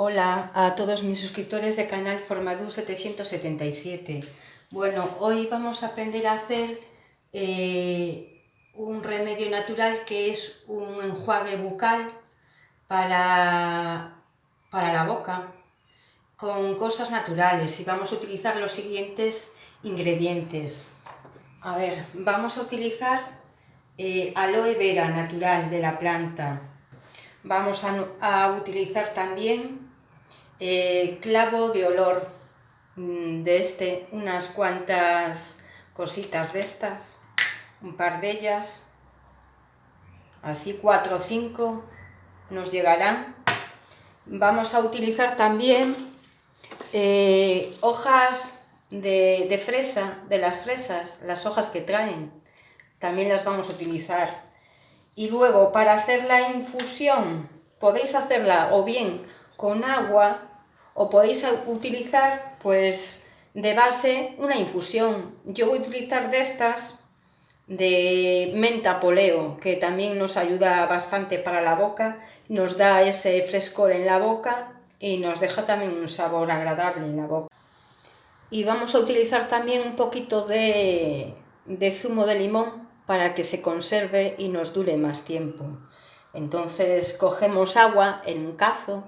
Hola a todos mis suscriptores de canal Formadu 777. Bueno, hoy vamos a aprender a hacer eh, un remedio natural que es un enjuague bucal para, para la boca con cosas naturales y vamos a utilizar los siguientes ingredientes. A ver, vamos a utilizar eh, aloe vera natural de la planta. Vamos a, utilizar también eh, clavo de olor mm, de este, unas cuantas cositas de estas, un par de ellas, así cuatro o cinco nos llegarán. Vamos a utilizar también eh, hojas de, de fresa, de las fresas, las hojas que traen, también las vamos a utilizar. Y luego para hacer la infusión podéis hacerla o bien con agua o podéis utilizar pues de base una infusión. Yo voy a utilizar de estas de menta poleo que también nos ayuda bastante para la boca, nos da ese frescor en la boca y nos deja también un sabor agradable en la boca. Y vamos a utilizar también un poquito de, de zumo de limón para que se conserve y nos dure más tiempo. Entonces cogemos agua en un cazo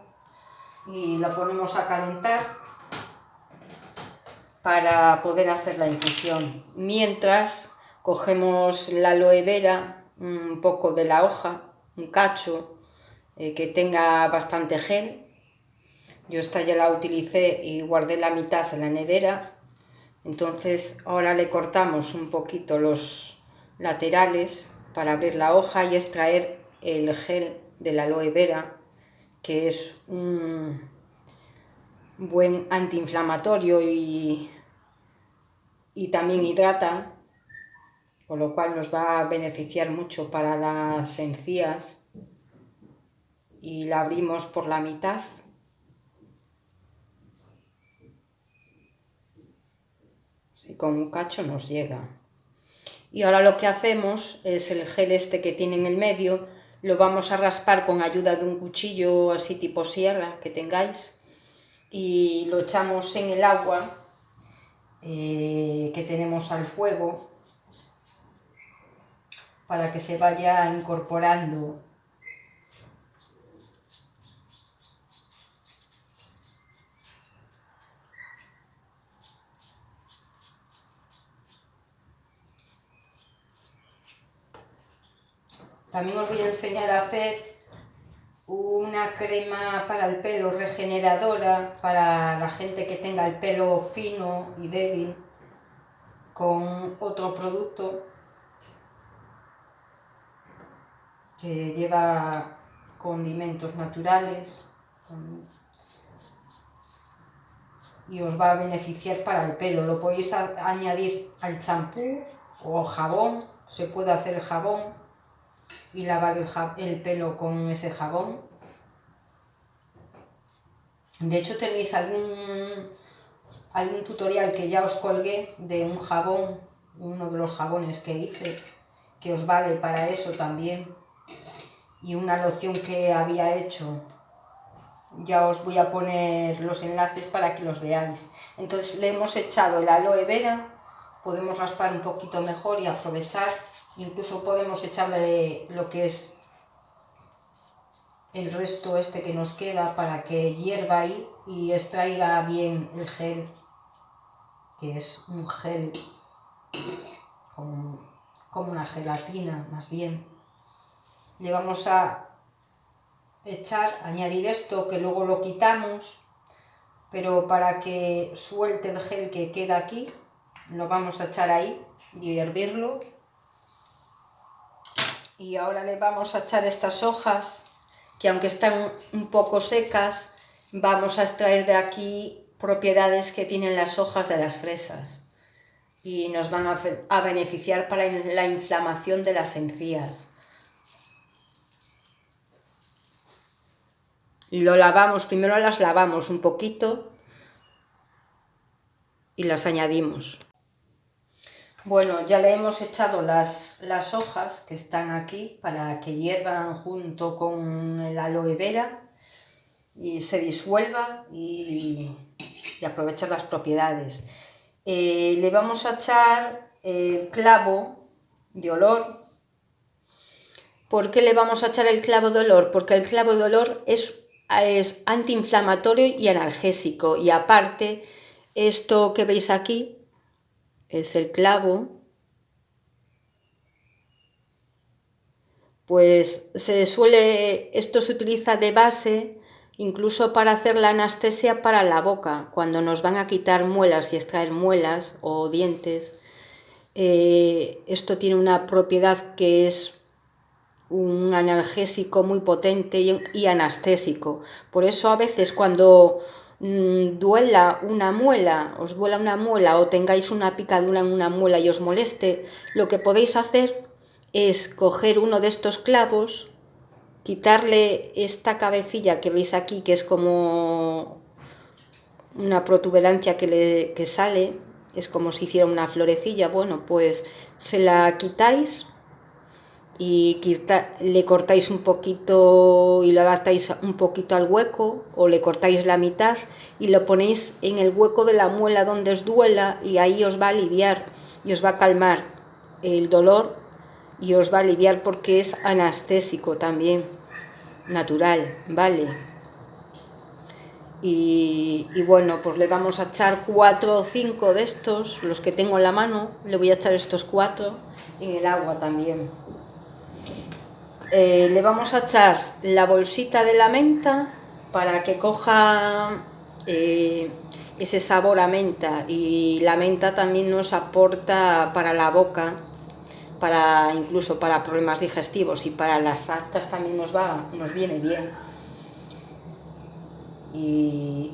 y la ponemos a calentar para poder hacer la infusión. Mientras cogemos la aloe vera, un poco de la hoja, un cacho eh, que tenga bastante gel. Yo esta ya la utilicé y guardé la mitad en la nevera. Entonces ahora le cortamos un poquito los, laterales para abrir la hoja y extraer el gel de la aloe vera, que es un buen antiinflamatorio y, y también hidrata, con lo cual nos va a beneficiar mucho para las encías. Y la abrimos por la mitad. Si con un cacho nos llega. Y ahora lo que hacemos es el gel este que tiene en el medio, lo vamos a raspar con ayuda de un cuchillo así tipo sierra que tengáis y lo echamos en el agua eh, que tenemos al fuego para que se vaya incorporando También os voy a enseñar a hacer una crema para el pelo regeneradora para la gente que tenga el pelo fino y débil con otro producto que lleva condimentos naturales y os va a beneficiar para el pelo. Lo podéis añadir al champú o jabón, se puede hacer jabón y lavar el, pelo con ese jabón. De hecho tenéis algún, algún tutorial que ya os colgué de un jabón, uno de los jabones que hice, que os vale para eso también. Y una loción que había hecho. Ya os voy a poner los enlaces para que los veáis. Entonces le hemos echado el aloe vera, podemos raspar un poquito mejor y aprovechar Incluso podemos echarle lo que es el resto este que nos queda para que hierva ahí y extraiga bien el gel, que es un gel como, como una gelatina más bien. Le vamos a echar, añadir esto que luego lo quitamos, pero para que suelte el gel que queda aquí, lo vamos a echar ahí y hervirlo y ahora le vamos a echar estas hojas que aunque están un poco secas vamos a extraer de aquí propiedades que tienen las hojas de las fresas y nos van a, beneficiar para la inflamación de las encías. Lo lavamos, primero las lavamos un poquito y las añadimos. Bueno, ya le hemos echado las, las hojas que están aquí para que hiervan junto con el aloe vera. y se disuelva y, aprovechar las propiedades. Eh, le vamos a echar el clavo de olor. ¿Por qué le vamos a echar el clavo de olor? Porque el clavo de olor es, es antiinflamatorio y analgésico y aparte esto que veis aquí es el clavo pues se suele, esto se utiliza de base incluso para hacer la anestesia para la boca, cuando nos van a quitar muelas y extraer muelas o dientes. Eh, esto tiene una propiedad que es un analgésico muy potente y, anestésico. Por eso a veces cuando mm, duela una muela, os duela una muela o tengáis una picadura en una muela y os moleste, lo que podéis hacer es coger uno de estos clavos, quitarle esta cabecilla que veis aquí, que es como una protuberancia que, le, que sale, es como si hiciera una florecilla, bueno, pues se la quitáis y le cortáis un poquito y lo adaptáis un poquito al hueco o le cortáis la mitad y lo ponéis en el hueco de la muela donde os duela y ahí os va a aliviar y os va a calmar el dolor y os va a aliviar porque es anestésico también, natural, ¿vale? Y, bueno, pues le vamos a echar cuatro o cinco de estos, los que tengo en la mano, le voy a echar estos cuatro en el agua también. Eh, le vamos a echar la bolsita de la menta para que coja eh, ese sabor a menta y la menta también nos aporta para la boca para incluso para problemas digestivos y para las actas también nos, va, nos viene bien. Y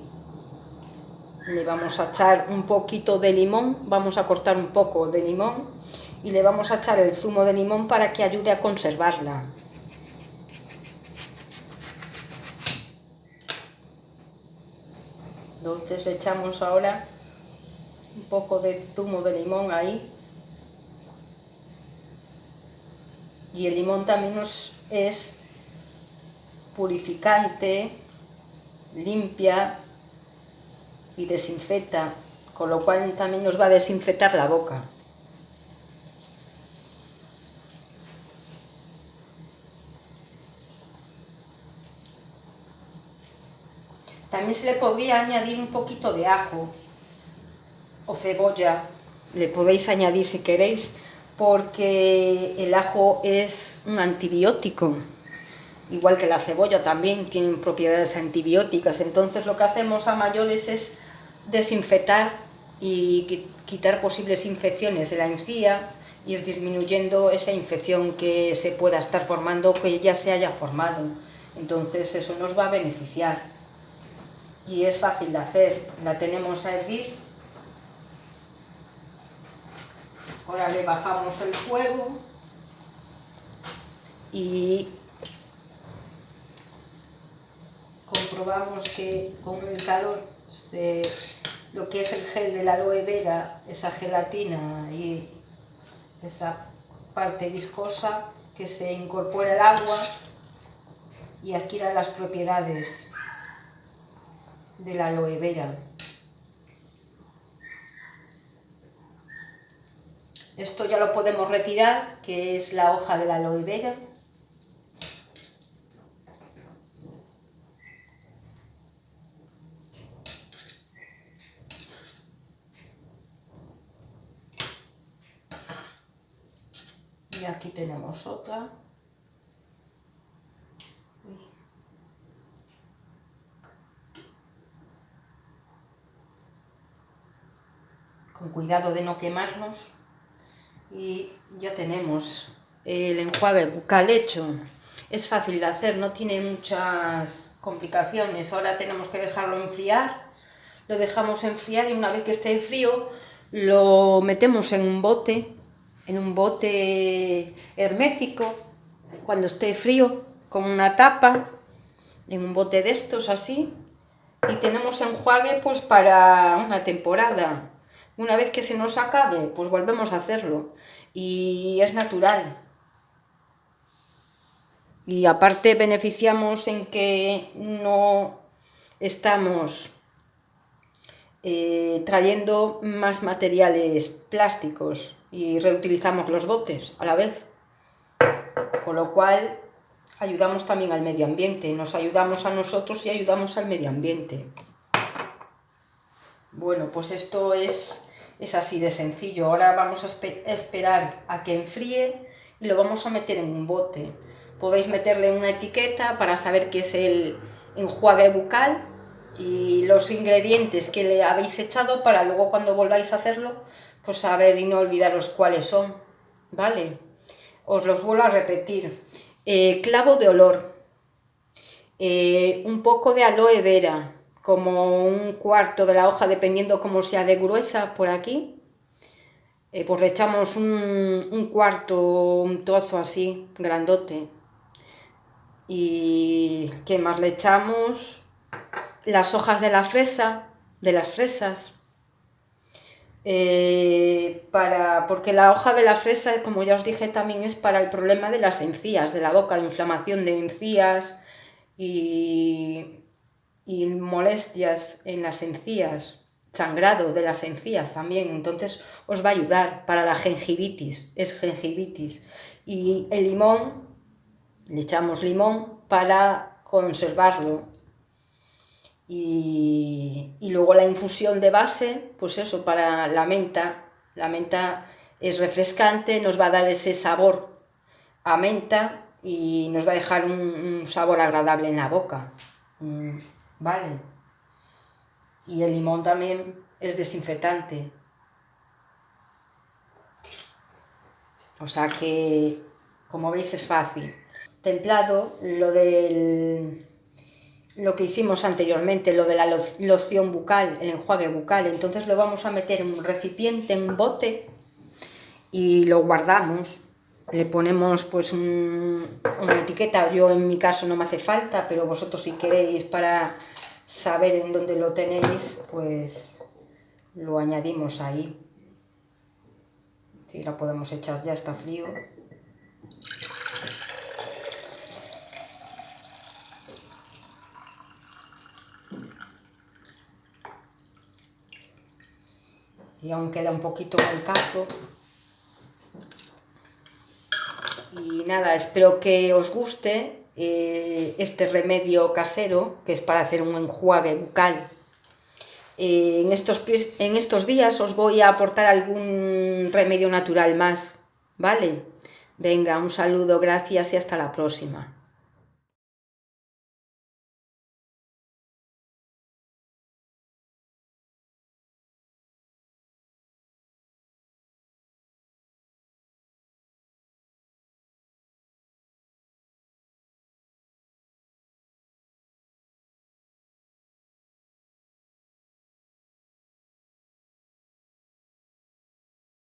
le vamos a echar un poquito de limón, vamos a cortar un poco de limón y le vamos a echar el zumo de limón para que ayude a conservarla. Entonces le echamos ahora un poco de zumo de limón ahí y el limón también nos es purificante, limpia y desinfecta, con lo cual también nos va a desinfectar la boca. También se le podría añadir un poquito de ajo o cebolla, le podéis añadir si queréis, porque el ajo es un antibiótico, igual que la cebolla también tienen propiedades antibióticas, entonces lo que hacemos a mayores es desinfectar y quitar posibles infecciones de la encía, ir disminuyendo esa infección que se pueda estar formando o que ya se haya formado. Entonces eso nos va a beneficiar. Y es fácil de hacer. La tenemos a hervir Ahora le bajamos el fuego. Y comprobamos que con el calor lo que es el gel de la aloe vera, esa gelatina y esa parte viscosa que se incorpora al agua y adquiera las propiedades de la aloe vera. Esto ya lo podemos retirar, que es la hoja de la aloe vera. Y aquí tenemos otra. Con cuidado de no quemarnos y ya tenemos el enjuague bucal hecho. Es fácil de hacer, no tiene muchas complicaciones. Ahora tenemos que dejarlo enfriar. Lo dejamos enfriar y una vez que esté frío lo metemos en un bote, en un bote hermético, cuando esté frío, con una tapa, en un bote de estos así. Y tenemos enjuague pues para una temporada. Una vez que se nos acabe, pues volvemos a hacerlo. Y es natural. Y aparte beneficiamos en que no estamos eh, trayendo más materiales plásticos y reutilizamos los botes a la vez. Con lo cual ayudamos también al medio ambiente, nos ayudamos a nosotros y ayudamos al medio ambiente. Bueno, pues esto es, es así de sencillo. Ahora vamos a esperar a que enfríe y lo vamos a meter en un bote. Podéis meterle una etiqueta para saber qué es el enjuague bucal y los ingredientes que le habéis echado para luego cuando volváis a hacerlo, pues saber y no olvidaros cuáles son, ¿vale? Os los vuelvo a repetir. Eh, clavo de olor, eh, un poco de aloe vera, como un cuarto de la hoja, dependiendo cómo sea de gruesa por aquí. Eh, pues le echamos un, un cuarto, un trozo así, grandote. Y ¿qué más le echamos? Las hojas de la fresa, de las fresas. Eh, para, porque la hoja de la fresa, como ya os dije, también es para el problema de las encías, de la boca, inflamación de encías y, y molestias en las encías, sangrado de las encías también, entonces os va a ayudar para la gengivitis, es gengivitis. Y el limón, le echamos limón para conservarlo, y, luego la infusión de base, pues eso, para la menta. La menta es refrescante, nos va a dar ese sabor a menta y nos va a dejar un, sabor agradable en la boca. Mm, vale. Y el limón también es desinfectante. O sea que, como veis, es fácil. Templado, lo del lo que hicimos anteriormente, lo de la loción bucal, el enjuague bucal. Entonces lo vamos a meter en un recipiente, en un bote y lo guardamos. Le ponemos pues una etiqueta, yo en mi caso no me hace falta, pero vosotros si queréis para saber en dónde lo tenéis, pues lo añadimos ahí. Si la podemos echar ya, está frío. y aún queda un poquito el. Y nada, espero que os guste eh, este remedio casero, que es para hacer un enjuague bucal. Eh, en, estos, en estos días os voy a aportar algún remedio natural más, ¿vale? Venga, un saludo, gracias y hasta la próxima.